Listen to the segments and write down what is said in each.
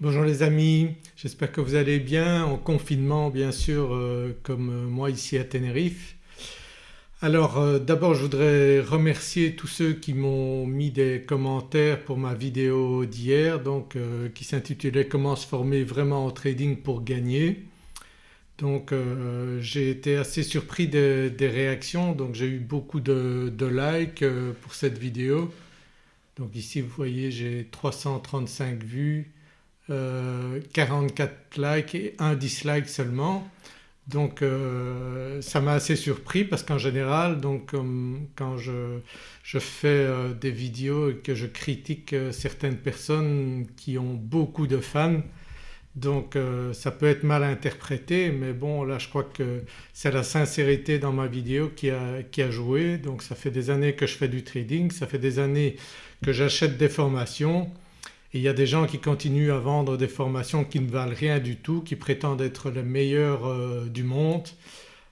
Bonjour les amis, j'espère que vous allez bien en confinement bien sûr euh, comme euh, moi ici à Tenerife. Alors euh, d'abord je voudrais remercier tous ceux qui m'ont mis des commentaires pour ma vidéo d'hier donc qui s'intitulait Comment se former vraiment au trading pour gagner. Donc j'ai été assez surpris des, réactions donc j'ai eu beaucoup de likes pour cette vidéo. Donc ici vous voyez j'ai 335 vues 44 euh, likes et un dislike seulement. Donc euh, ça m'a assez surpris parce qu'en général donc quand je, je fais euh, des vidéos et que je critique certaines personnes qui ont beaucoup de fans donc ça peut être mal interprété. Mais bon là je crois que c'est la sincérité dans ma vidéo qui a, qui a joué. Donc ça fait des années que je fais du trading, ça fait des années que j'achète des formations il y a des gens qui continuent à vendre des formations qui ne valent rien du tout, qui prétendent être les meilleurs euh, du monde,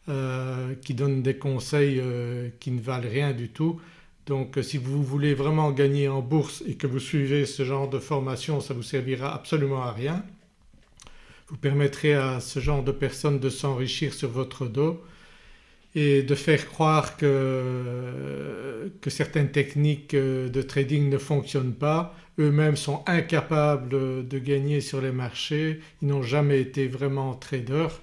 euh, qui donnent des conseils euh, qui ne valent rien du tout. Donc si vous voulez vraiment gagner en bourse et que vous suivez ce genre de formation ça vous servira absolument à rien. Vous permettrez à ce genre de personnes de s'enrichir sur votre dos et de faire croire que, que, certaines techniques de trading ne fonctionnent pas. Eux-mêmes sont incapables de gagner sur les marchés, ils n'ont jamais été vraiment traders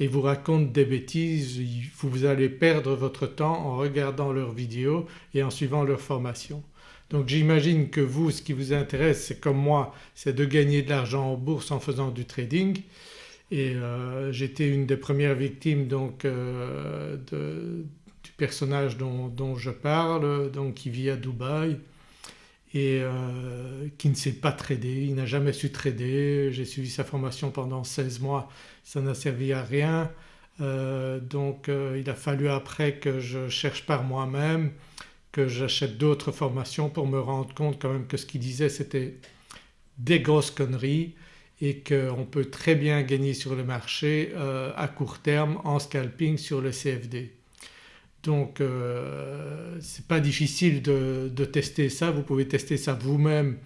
et vous racontent des bêtises, vous allez perdre votre temps en regardant leurs vidéos et en suivant leurs formations. Donc j'imagine que vous ce qui vous intéresse c'est comme moi c'est de gagner de l'argent en bourse en faisant du trading et euh, j'étais une des premières victimes donc euh, du personnage dont, je parle donc qui vit à Dubaï. Et euh, qui ne sait pas trader, il n'a jamais su trader, j'ai suivi sa formation pendant 16 mois, ça n'a servi à rien. Donc il a fallu après que je cherche par moi-même, que j'achète d'autres formations pour me rendre compte quand même que ce qu'il disait c'était des grosses conneries et qu'on peut très bien gagner sur le marché euh, à court terme en scalping sur le CFD. Donc euh, c'est pas difficile de, tester ça, vous pouvez tester ça vous-même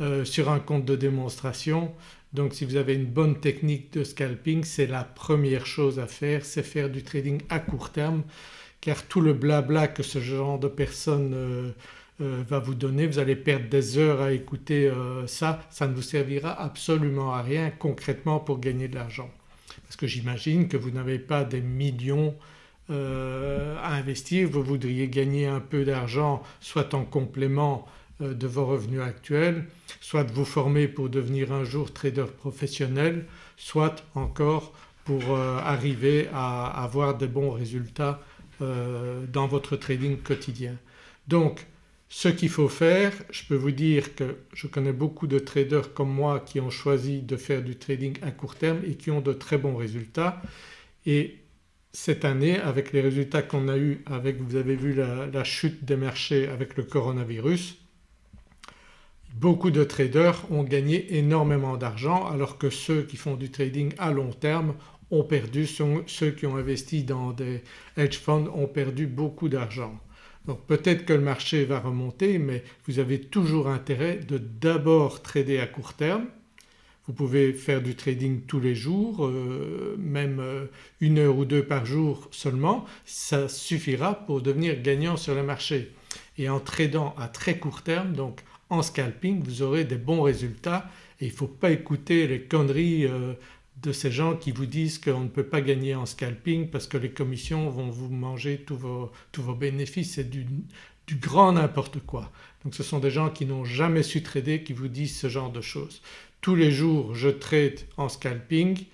euh, sur un compte de démonstration. Donc si vous avez une bonne technique de scalping c'est la première chose à faire, c'est faire du trading à court terme car tout le blabla que ce genre de personnes euh, va vous donner, vous allez perdre des heures à écouter euh, ça, ça ne vous servira absolument à rien concrètement pour gagner de l'argent. Parce que j'imagine que vous n'avez pas des millions euh, à investir, vous voudriez gagner un peu d'argent soit en complément de vos revenus actuels, soit vous former pour devenir un jour trader professionnel, soit encore pour arriver à avoir de bons résultats dans votre trading quotidien. Donc ce qu'il faut faire, je peux vous dire que je connais beaucoup de traders comme moi qui ont choisi de faire du trading à court terme et qui ont de très bons résultats et cette année avec les résultats qu'on a eu avec vous avez vu la, chute des marchés avec le coronavirus beaucoup de traders ont gagné énormément d'argent alors que ceux qui font du trading à long terme ont perdu, ceux qui ont investi dans des hedge funds ont perdu beaucoup d'argent. Donc peut-être que le marché va remonter mais vous avez toujours intérêt de d'abord trader à court terme. Vous pouvez faire du trading tous les jours, euh, même euh, une heure ou deux par jour seulement, ça suffira pour devenir gagnant sur le marché. Et en tradant à très court terme donc en scalping vous aurez des bons résultats il ne faut pas écouter les conneries euh, de ces gens qui vous disent qu'on ne peut pas gagner en scalping parce que les commissions vont vous manger tous vos, bénéfices, c'est du, grand n'importe quoi. Donc ce sont des gens qui n'ont jamais su trader qui vous disent ce genre de choses. Tous les jours je trade en scalping,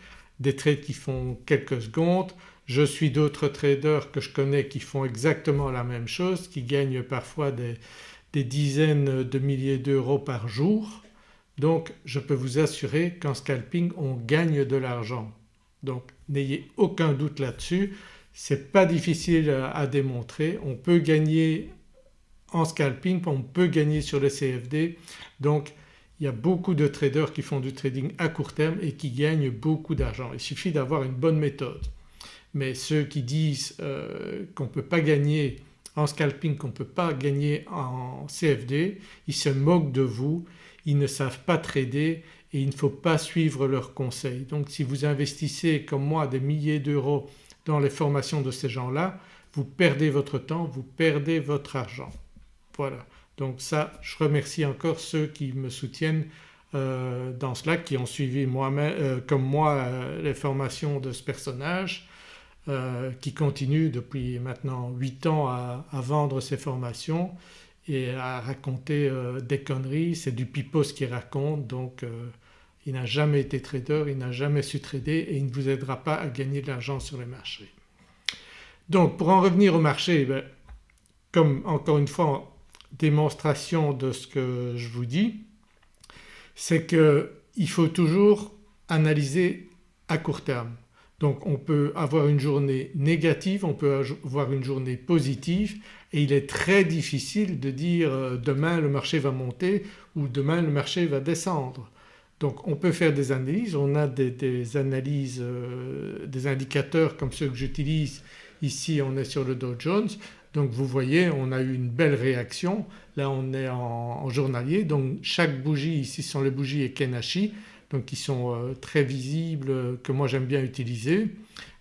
des trades qui font quelques secondes, je suis d'autres traders que je connais qui font exactement la même chose, qui gagnent parfois des dizaines de milliers d'euros par jour donc je peux vous assurer qu'en scalping on gagne de l'argent. Donc n'ayez aucun doute là-dessus, c'est pas difficile à, démontrer, on peut gagner en scalping, on peut gagner sur le CFD donc il y a beaucoup de traders qui font du trading à court terme et qui gagnent beaucoup d'argent. Il suffit d'avoir une bonne méthode. Mais ceux qui disent euh, qu'on ne peut pas gagner en scalping, qu'on ne peut pas gagner en CFD, ils se moquent de vous ils ne savent pas trader et il ne faut pas suivre leurs conseils. Donc si vous investissez comme moi des milliers d'euros dans les formations de ces gens-là vous perdez votre temps, vous perdez votre argent. Voilà donc ça je remercie encore ceux qui me soutiennent euh, dans cela, qui ont suivi euh, comme moi euh, les formations de ce personnage qui continue depuis maintenant 8 ans à, à, vendre ses formations et à raconter des conneries, c'est du pipos qui raconte donc il n'a jamais été trader, il n'a jamais su trader et il ne vous aidera pas à gagner de l'argent sur les marchés. Donc pour en revenir au marché, ben, comme encore une fois démonstration de ce que je vous dis, c'est qu'il faut toujours analyser à court terme. Donc on peut avoir une journée négative, on peut avoir une journée positive et il est très difficile de dire euh, demain le marché va monter ou demain le marché va descendre. Donc on peut faire des analyses, on a des, analyses, euh, des indicateurs comme ceux que j'utilise ici on est sur le Dow Jones. Donc vous voyez on a eu une belle réaction, là on est en, journalier. Donc chaque bougie ici sont les bougies Ekenashi donc qui sont euh, très visibles que moi j'aime bien utiliser.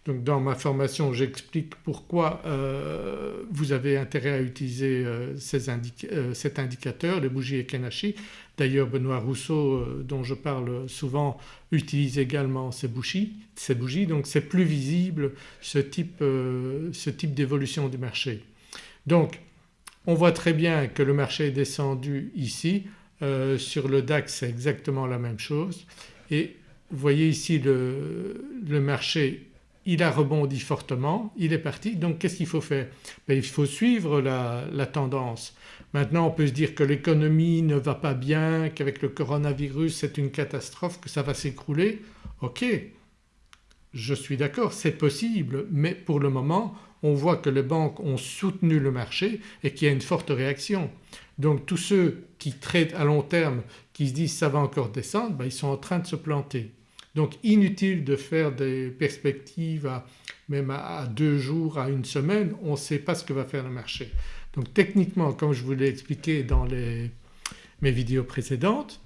Donc dans ma formation j'explique pourquoi euh, vous avez intérêt à utiliser euh, cet indicateur, les bougies Ekenashi. D'ailleurs Benoît Rousseau dont je parle souvent utilise également ces bougies, ces bougies donc c'est plus visible ce type, ce type d'évolution du marché. Donc on voit très bien que le marché est descendu ici, euh, sur le DAX c'est exactement la même chose et vous voyez ici le, marché il a rebondi fortement, il est parti donc qu'est-ce qu'il faut faire? Ben, Il faut suivre la, la, tendance. Maintenant on peut se dire que l'économie ne va pas bien, qu'avec le coronavirus c'est une catastrophe, que ça va s'écrouler. Ok je suis d'accord c'est possible mais pour le moment on voit que les banques ont soutenu le marché et qu'il y a une forte réaction. Donc tous ceux qui traitent à long terme, qui se disent ça va encore descendre, ben, ils sont en train de se planter. Donc inutile de faire des perspectives même à deux jours, à une semaine, on ne sait pas ce que va faire le marché. Donc techniquement comme je vous l'ai expliqué dans mes vidéos précédentes,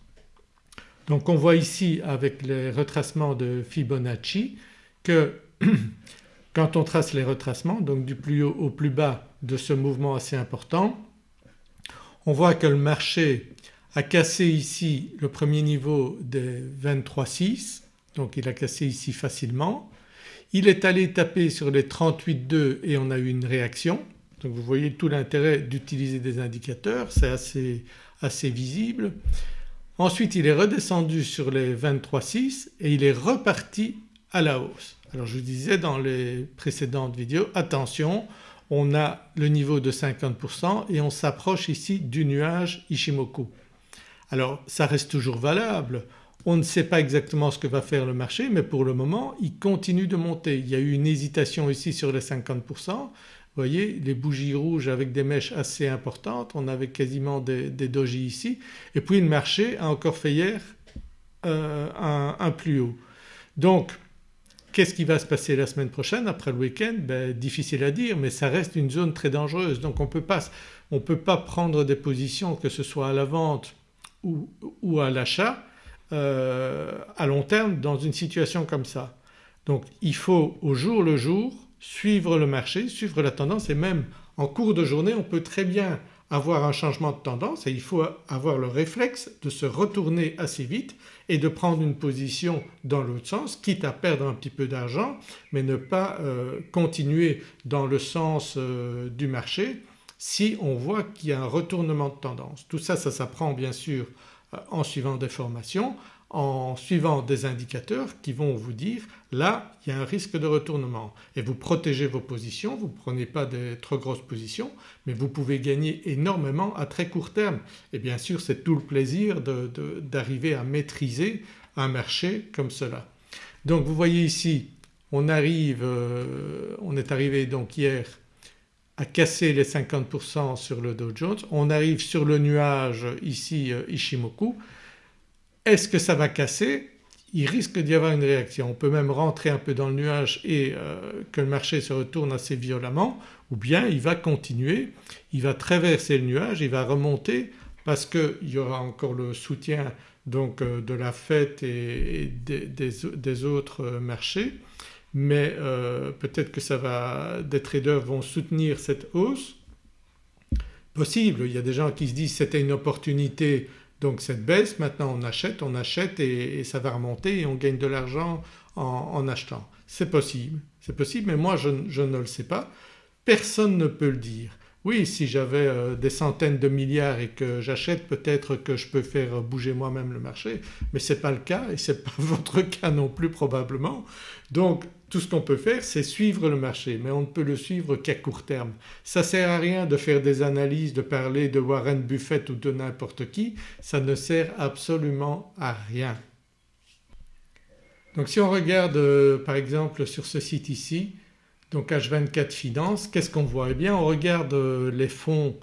donc on voit ici avec les retracements de Fibonacci que Quand on trace les retracements donc du plus haut au plus bas de ce mouvement assez important on voit que le marché a cassé ici le premier niveau des 23,6 donc il a cassé ici facilement. Il est allé taper sur les 38,2 et on a eu une réaction donc vous voyez tout l'intérêt d'utiliser des indicateurs c'est assez, assez visible. Ensuite il est redescendu sur les 23,6 et il est reparti à la hausse. Alors je vous disais dans les précédentes vidéos attention on a le niveau de 50% et on s'approche ici du nuage Ishimoku. Alors ça reste toujours valable, on ne sait pas exactement ce que va faire le marché mais pour le moment il continue de monter. Il y a eu une hésitation ici sur les 50%, vous voyez les bougies rouges avec des mèches assez importantes, on avait quasiment des, des ici et puis le marché a encore fait hier euh, un, un plus haut. Donc Qu'est-ce qui va se passer la semaine prochaine après le week-end? Ben, Difficile à dire mais ça reste une zone très dangereuse donc on ne peut pas prendre des positions que ce soit à la vente ou, ou à l'achat euh, à long terme dans une situation comme ça. Donc il faut au jour le jour suivre le marché, suivre la tendance et même en cours de journée on peut très bien avoir un changement de tendance et il faut avoir le réflexe de se retourner assez vite et de prendre une position dans l'autre sens quitte à perdre un petit peu d'argent mais ne pas euh, continuer dans le sens euh, du marché si on voit qu'il y a un retournement de tendance. Tout ça, ça s'apprend bien sûr euh, en suivant des formations en suivant des indicateurs qui vont vous dire là il y a un risque de retournement. Et vous protégez vos positions, vous ne prenez pas des trop grosses positions mais vous pouvez gagner énormément à très court terme. Et bien sûr c'est tout le plaisir d'arriver à maîtriser un marché comme cela. Donc vous voyez ici on arrive, euh, on est arrivé donc hier à casser les 50% sur le Dow Jones, on arrive sur le nuage ici euh, Ishimoku est-ce que ça va casser? Il risque d'y avoir une réaction. On peut même rentrer un peu dans le nuage et euh, que le marché se retourne assez violemment ou bien il va continuer, il va traverser le nuage, il va remonter parce qu'il y aura encore le soutien donc euh, de la fête et, des, autres marchés mais euh, peut-être que ça va, des traders vont soutenir cette hausse. Possible, il y a des gens qui se disent c'était une opportunité donc cette baisse maintenant on achète, on achète et, ça va remonter et on gagne de l'argent en, achetant. C'est possible, c'est possible mais moi je ne le sais pas. Personne ne peut le dire. Oui si j'avais euh, des centaines de milliards et que j'achète peut-être que je peux faire bouger moi-même le marché mais ce n'est pas le cas et ce n'est pas votre cas non plus probablement. Donc tout ce qu'on peut faire c'est suivre le marché mais on ne peut le suivre qu'à court terme. Ça ne sert à rien de faire des analyses, de parler de Warren Buffett ou de n'importe qui, ça ne sert absolument à rien. Donc si on regarde euh, par exemple sur ce site ici donc H24 Finance, qu'est-ce qu'on voit? Eh bien on regarde euh, les fonds,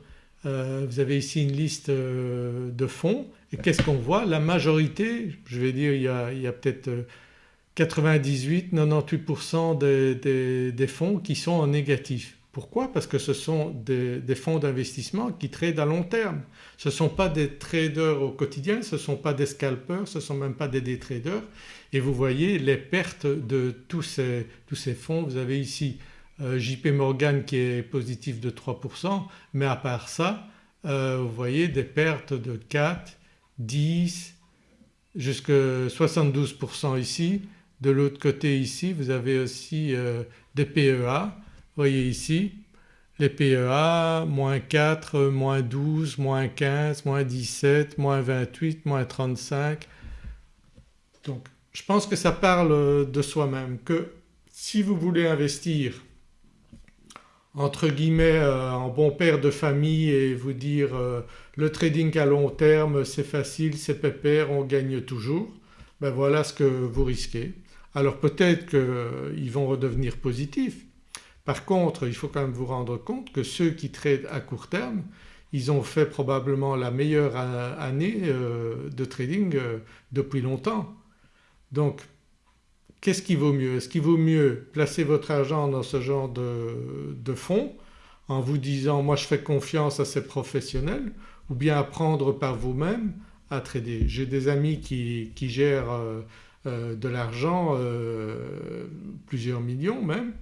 euh, vous avez ici une liste de fonds. Et qu'est-ce qu'on voit? La majorité, je vais dire il y a, peut-être 98-98% des, fonds qui sont en négatif. Pourquoi? Parce que ce sont des, fonds d'investissement qui tradent à long terme. Ce ne sont pas des traders au quotidien, ce ne sont pas des scalpers, ce ne sont même pas des day traders et vous voyez les pertes de tous ces, fonds. Vous avez ici euh, JP Morgan qui est positif de 3% mais à part ça euh, vous voyez des pertes de 4, 10 jusqu'à 72% ici. De l'autre côté ici vous avez aussi euh, des PEA, vous voyez ici les PEA moins 4, moins 12, moins 15, moins 17, moins 28, moins 35. Donc je pense que ça parle de soi-même que si vous voulez investir entre guillemets euh, en bon père de famille et vous dire euh, le trading à long terme c'est facile, c'est pépère, on gagne toujours, ben voilà ce que vous risquez. Alors peut-être qu'ils euh, vont redevenir positifs. Par contre il faut quand même vous rendre compte que ceux qui tradent à court terme ils ont fait probablement la meilleure année de trading depuis longtemps donc qu'est-ce qui vaut mieux? Est-ce qu'il vaut mieux placer votre argent dans ce genre de, fonds en vous disant moi je fais confiance à ces professionnels ou bien apprendre par vous-même à trader? J'ai des amis qui, gèrent euh, euh, de l'argent, euh, plusieurs millions même,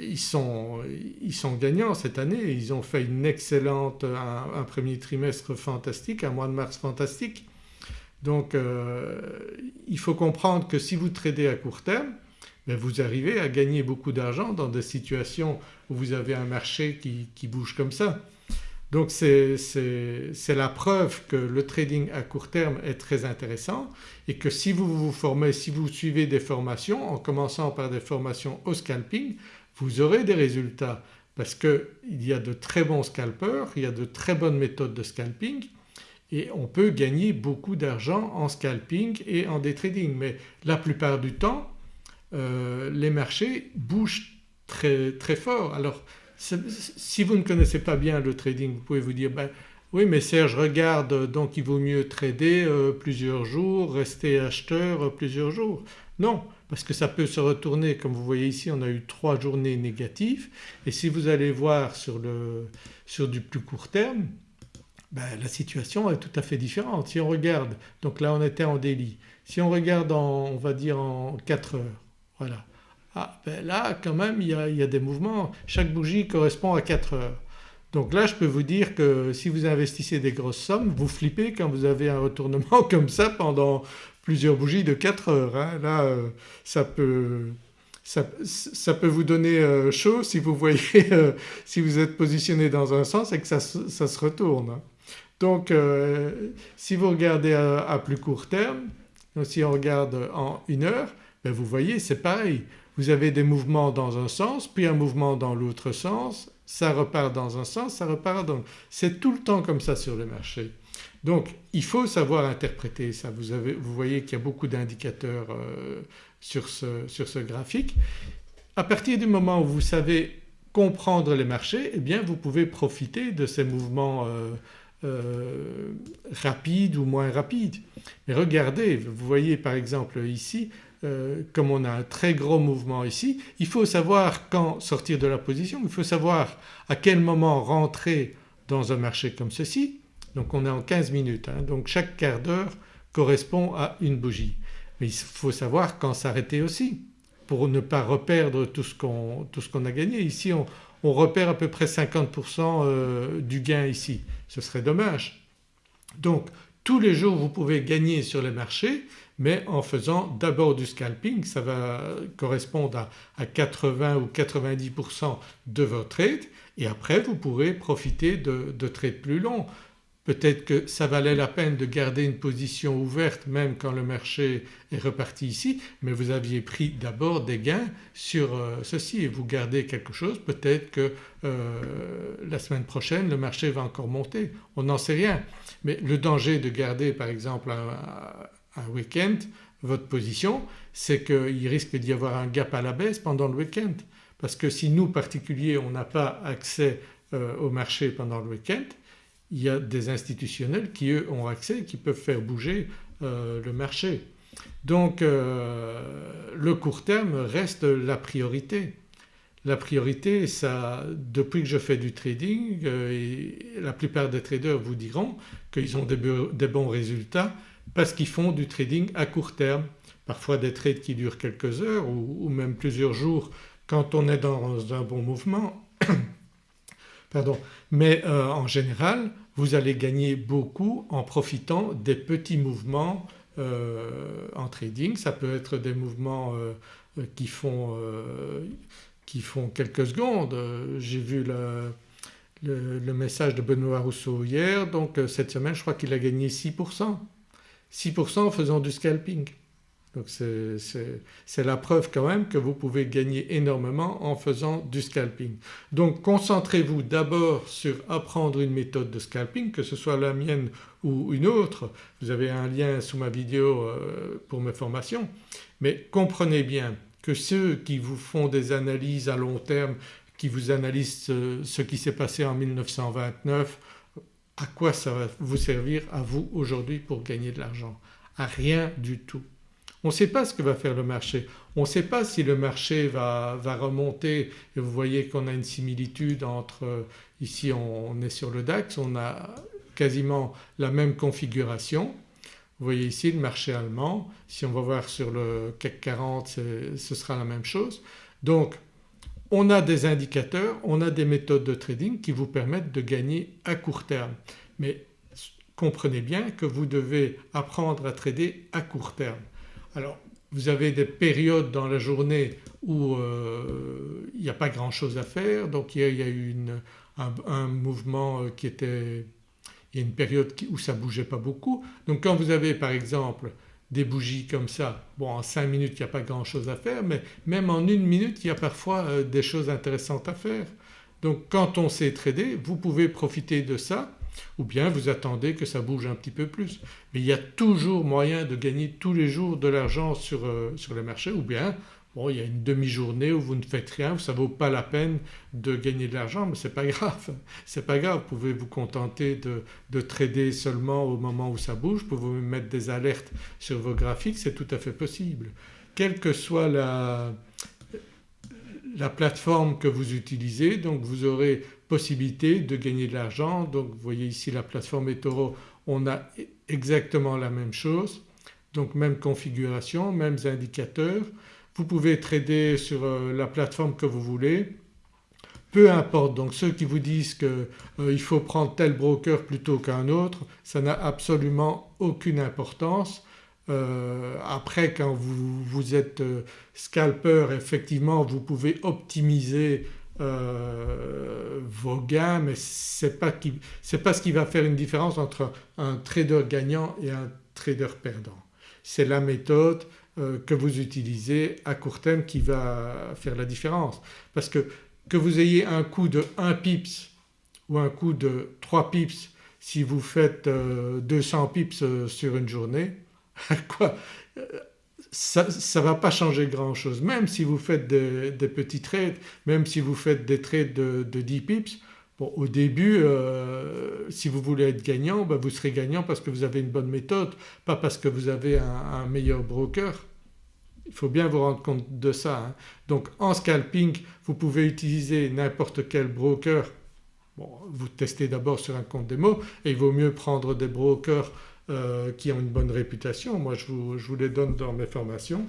ils sont, ils, sont, gagnants cette année, ils ont fait une excellente, un premier trimestre fantastique, un mois de mars fantastique. Donc euh, il faut comprendre que si vous tradez à court terme ben, vous arrivez à gagner beaucoup d'argent dans des situations où vous avez un marché qui, bouge comme ça. Donc c'est la preuve que le trading à court terme est très intéressant et que si vous vous formez, si vous suivez des formations en commençant par des formations au scalping vous aurez des résultats parce qu'il y a de très bons scalpers, il y a de très bonnes méthodes de scalping et on peut gagner beaucoup d'argent en scalping et en day trading mais la plupart du temps euh, les marchés bougent très, très fort. Alors si vous ne connaissez pas bien le trading vous pouvez vous dire ben, oui mais Serge regarde donc il vaut mieux trader euh, plusieurs jours, rester acheteur euh, plusieurs jours. Non parce que ça peut se retourner comme vous voyez ici on a eu trois journées négatives et si vous allez voir sur, le, sur du plus court terme ben, la situation est tout à fait différente. Si on regarde, donc là on était en délit, si on regarde en, on va dire en 4 heures, voilà. Ah ben là quand même il y, a, des mouvements, chaque bougie correspond à 4 heures. Donc là je peux vous dire que si vous investissez des grosses sommes vous flippez quand vous avez un retournement comme ça pendant plusieurs bougies de 4 heures. Hein. Là euh, ça peut ça, peut vous donner euh, chaud si vous voyez euh, si vous êtes positionné dans un sens et que ça, se retourne. Hein. Donc si vous regardez à, plus court terme, si on regarde en une heure, ben vous voyez c'est pareil. Vous avez des mouvements dans un sens puis un mouvement dans l'autre sens, ça repart dans un sens, ça repart dans... C'est tout le temps comme ça sur le marché. Donc il faut savoir interpréter ça. Vous, voyez qu'il y a beaucoup d'indicateurs euh, sur, ce, graphique. À partir du moment où vous savez comprendre les marchés eh bien vous pouvez profiter de ces mouvements euh, euh, rapide ou moins rapide. Mais regardez, vous voyez par exemple ici euh, comme on a un très gros mouvement ici, il faut savoir quand sortir de la position, il faut savoir à quel moment rentrer dans un marché comme ceci donc on est en 15 minutes hein. donc chaque quart d'heure correspond à une bougie. Mais il faut savoir quand s'arrêter aussi pour ne pas reperdre tout ce qu'on a gagné. Ici on, on, repère à peu près 50% euh, du gain ici, ce serait dommage. Donc tous les jours vous pouvez gagner sur les marchés mais en faisant d'abord du scalping, ça va correspondre à, 80 ou 90% de votre trade et après vous pourrez profiter de trades plus longs. Peut-être que ça valait la peine de garder une position ouverte même quand le marché est reparti ici mais vous aviez pris d'abord des gains sur euh, ceci et vous gardez quelque chose. Peut-être que euh, la semaine prochaine le marché va encore monter, on n'en sait rien. Mais le danger de garder par exemple un, week-end votre position c'est qu'il risque d'y avoir un gap à la baisse pendant le week-end. Parce que si nous particuliers on n'a pas accès euh, au marché pendant le week-end il y a des institutionnels qui eux ont accès qui peuvent faire bouger euh, le marché. Donc euh, le court terme reste la priorité. La priorité ça depuis que je fais du trading et la plupart des traders vous diront qu'ils ont des bons résultats parce qu'ils font du trading à court terme. Parfois des trades qui durent quelques heures ou, même plusieurs jours quand on est dans un bon mouvement. Pardon. Mais euh, en général vous allez gagner beaucoup en profitant des petits mouvements euh, en trading. Ça peut être des mouvements euh, qui, font, qui, font, quelques secondes. J'ai vu le, le, message de Benoît Rousseau hier donc cette semaine je crois qu'il a gagné 6%. 6% en faisant du scalping. Donc c'est la preuve quand même que vous pouvez gagner énormément en faisant du scalping. Donc concentrez-vous d'abord sur apprendre une méthode de scalping que ce soit la mienne ou une autre. Vous avez un lien sous ma vidéo euh, pour mes formations. Mais comprenez bien que ceux qui vous font des analyses à long terme, qui vous analysent ce qui s'est passé en 1929 à quoi ça va vous servir à vous aujourd'hui pour gagner de l'argent? À rien du tout. On ne sait pas ce que va faire le marché, on ne sait pas si le marché va, remonter et vous voyez qu'on a une similitude entre ici on est sur le DAX, on a quasiment la même configuration. Vous voyez ici le marché allemand, si on va voir sur le CAC 40 ce sera la même chose. Donc on a des indicateurs, on a des méthodes de trading qui vous permettent de gagner à court terme. Mais comprenez bien que vous devez apprendre à trader à court terme. Alors vous avez des périodes dans la journée où euh, il n'y a pas grand chose à faire donc il y a, eu un, mouvement euh, qui était… il y a une période où ça ne bougeait pas beaucoup. Donc quand vous avez par exemple des bougies comme ça. Bon en 5 minutes il n'y a pas grand chose à faire mais même en une minute il y a parfois euh, des choses intéressantes à faire. Donc quand on sait trader vous pouvez profiter de ça ou bien vous attendez que ça bouge un petit peu plus. Mais il y a toujours moyen de gagner tous les jours de l'argent sur, euh, sur les marchés. Ou bien Bon il y a une demi-journée où vous ne faites rien, ça ne vaut pas la peine de gagner de l'argent mais ce n'est pas grave, c'est pas grave, vous pouvez vous contenter de, de, trader seulement au moment où ça bouge, vous pouvez mettre des alertes sur vos graphiques, c'est tout à fait possible. Quelle que soit la, la plateforme que vous utilisez donc vous aurez possibilité de gagner de l'argent. Donc vous voyez ici la plateforme eToro on a exactement la même chose donc même configuration, mêmes indicateurs. Vous pouvez trader sur euh, la plateforme que vous voulez peu importe donc ceux qui vous disent qu'il euh, faut prendre tel broker plutôt qu'un autre ça n'a absolument aucune importance. Euh, après quand vous, vous êtes scalper effectivement vous pouvez optimiser vos gains mais ce n'est pas, pas ce qui va faire une différence entre un trader gagnant et un trader perdant. C'est la méthode, euh, que vous utilisez à court terme qui va faire la différence. Parce que que vous ayez un coût de 1 pips ou un coût de 3 pips si vous faites 200 euh, pips euh, sur une journée, quoi ça ne va pas changer grand chose. Même si vous faites des, petits trades, même si vous faites des trades de, de 10 pips, Bon, au début euh, si vous voulez être gagnant ben, vous serez gagnant parce que vous avez une bonne méthode pas parce que vous avez un, meilleur broker. Il faut bien vous rendre compte de ça. Hein. Donc en scalping vous pouvez utiliser n'importe quel broker Bon, vous testez d'abord sur un compte démo et il vaut mieux prendre des brokers qui ont une bonne réputation. Moi je vous, je vous les donne dans mes formations.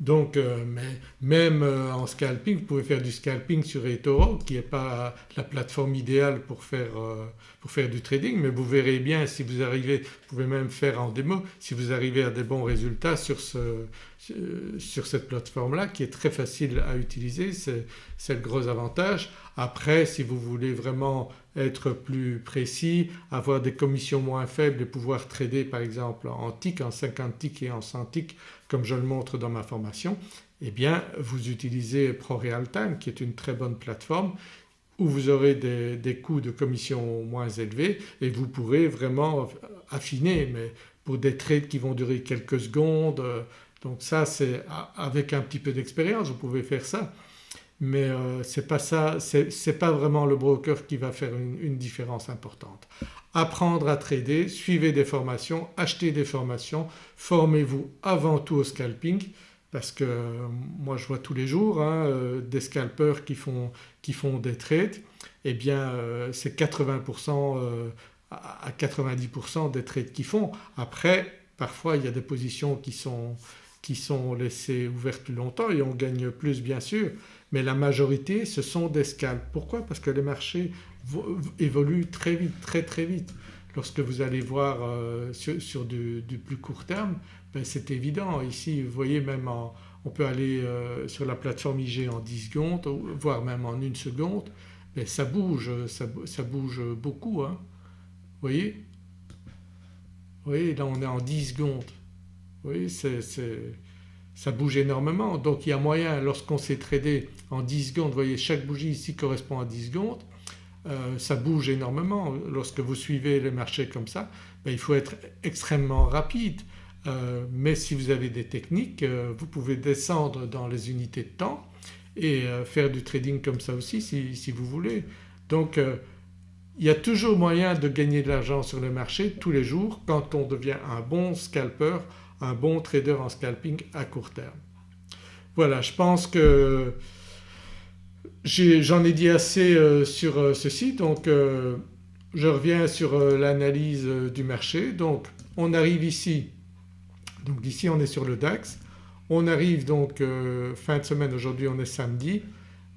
Donc euh, mais même euh, en scalping vous pouvez faire du scalping sur eToro qui n'est pas la plateforme idéale pour faire, euh, pour faire, du trading mais vous verrez bien si vous arrivez, vous pouvez même faire en démo, si vous arrivez à des bons résultats sur, ce, sur cette plateforme là qui est très facile à utiliser, c'est le gros avantage. Après si vous voulez vraiment être plus précis, avoir des commissions moins faibles et pouvoir trader par exemple en tick, en 50 ticks et en 100 ticks comme je le montre dans ma formation, eh bien vous utilisez ProRealTime qui est une très bonne plateforme où vous aurez des, coûts de commission moins élevés et vous pourrez vraiment affiner mais pour des trades qui vont durer quelques secondes donc ça c'est avec un petit peu d'expérience vous pouvez faire ça mais euh, c'est pas ça, c'est pas vraiment le broker qui va faire une, une, différence importante. Apprendre à trader, suivez des formations, achetez des formations, formez-vous avant tout au scalping parce que euh, moi je vois tous les jours hein, euh, des scalpers qui font, qui font, des trades et eh bien c'est 80% à 90% des trades qu'ils font. Après parfois il y a des positions qui sont, qui sont laissées ouvertes plus longtemps et on gagne plus bien sûr mais la majorité ce sont des scalps. Pourquoi? Parce que les marchés évoluent très vite, très très vite. Lorsque vous allez voir euh, sur, du, plus court terme ben c'est évident. Ici vous voyez même on peut aller euh, sur la plateforme IG en 10 secondes voire même en une seconde mais ça bouge, ça, bouge beaucoup. Hein. Vous voyez? Vous voyez là on est en 10 secondes. Vous voyez c'est ça bouge énormément donc il y a moyen lorsqu'on s'est tradé en 10 secondes, vous voyez chaque bougie ici correspond à 10 secondes, euh, ça bouge énormément. Lorsque vous suivez les marchés comme ça ben, il faut être extrêmement rapide euh, mais si vous avez des techniques euh, vous pouvez descendre dans les unités de temps et faire du trading comme ça aussi si, si vous voulez. Donc il y a toujours moyen de gagner de l'argent sur le marché tous les jours quand on devient un bon scalper un bon trader en scalping à court terme. Voilà je pense que j'en ai, dit assez euh, sur euh, ceci. Donc euh, je reviens sur l'analyse du marché. Donc on arrive ici, donc ici on est sur le DAX, on arrive donc fin de semaine, aujourd'hui on est samedi.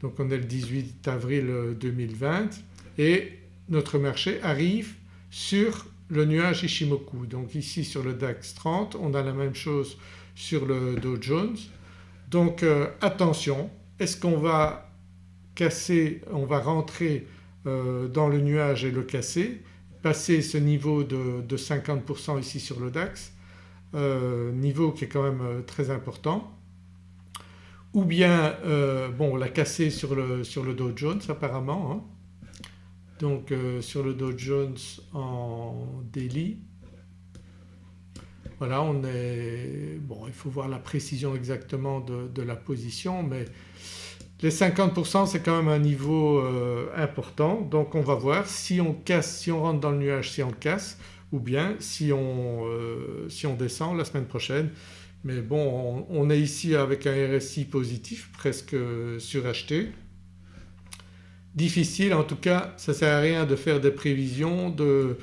Donc on est le 18 avril 2020 et notre marché arrive sur le nuage Ishimoku. Donc ici sur le DAX 30 on a la même chose sur le Dow Jones. Donc euh, attention est-ce qu'on va casser, on va rentrer euh, dans le nuage et le casser, passer ce niveau de, 50% ici sur le DAX, euh, niveau qui est quand même très important ou bien bon la casser sur le, sur Dow Jones apparemment hein donc euh, sur le Dow Jones en daily voilà on est bon il faut voir la précision exactement de, la position mais les 50% c'est quand même un niveau euh, important donc on va voir si on casse, si on rentre dans le nuage, si on casse ou bien si on, euh, si on descend la semaine prochaine. Mais bon on, est ici avec un RSI positif presque suracheté difficile en tout cas ça ne sert à rien de faire des prévisions, de,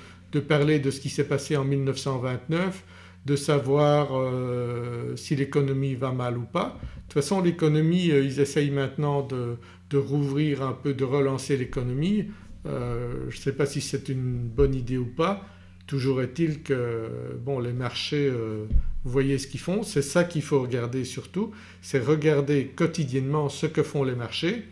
parler de ce qui s'est passé en 1929, de savoir euh, si l'économie va mal ou pas. De toute façon l'économie euh, ils essayent maintenant de, rouvrir un peu, de relancer l'économie. Euh, je ne sais pas si c'est une bonne idée ou pas. Toujours est-il que bon les marchés vous voyez ce qu'ils font, c'est ça qu'il faut regarder surtout, c'est regarder quotidiennement ce que font les marchés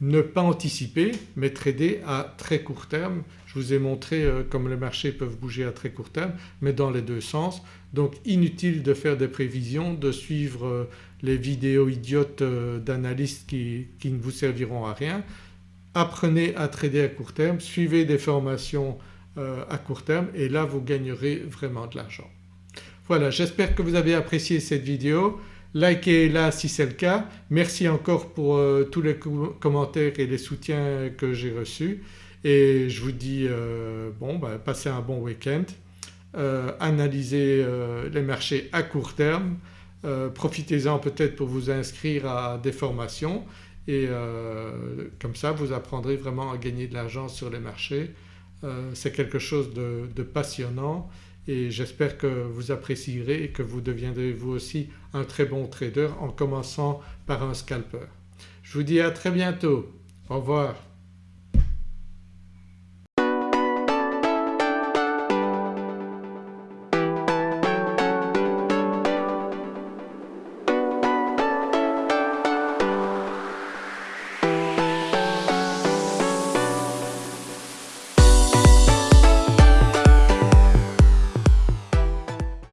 ne pas anticiper mais trader à très court terme. Je vous ai montré euh, comme les marchés peuvent bouger à très court terme mais dans les deux sens. Donc inutile de faire des prévisions, de suivre euh, les vidéos idiotes euh, d'analystes qui, qui, ne vous serviront à rien. Apprenez à trader à court terme, suivez des formations à court terme et là vous gagnerez vraiment de l'argent. Voilà j'espère que vous avez apprécié cette vidéo likez-la si c'est le cas. Merci encore pour euh, tous les commentaires et les soutiens que j'ai reçus. Et je vous dis euh, bon ben, passez un bon week-end, euh, analysez les marchés à court terme, profitez-en peut-être pour vous inscrire à des formations. Et comme ça vous apprendrez vraiment à gagner de l'argent sur les marchés. C'est quelque chose de, passionnant et j'espère que vous apprécierez et que vous deviendrez vous aussi un très bon trader en commençant par un scalper. Je vous dis à très bientôt. Au revoir.